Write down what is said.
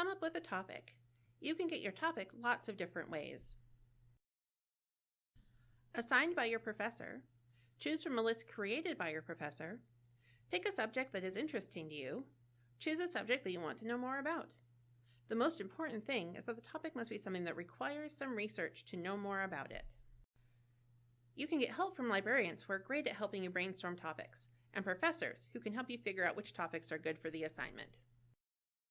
Come up with a topic. You can get your topic lots of different ways. Assigned by your professor. Choose from a list created by your professor. Pick a subject that is interesting to you. Choose a subject that you want to know more about. The most important thing is that the topic must be something that requires some research to know more about it. You can get help from librarians who are great at helping you brainstorm topics, and professors who can help you figure out which topics are good for the assignment.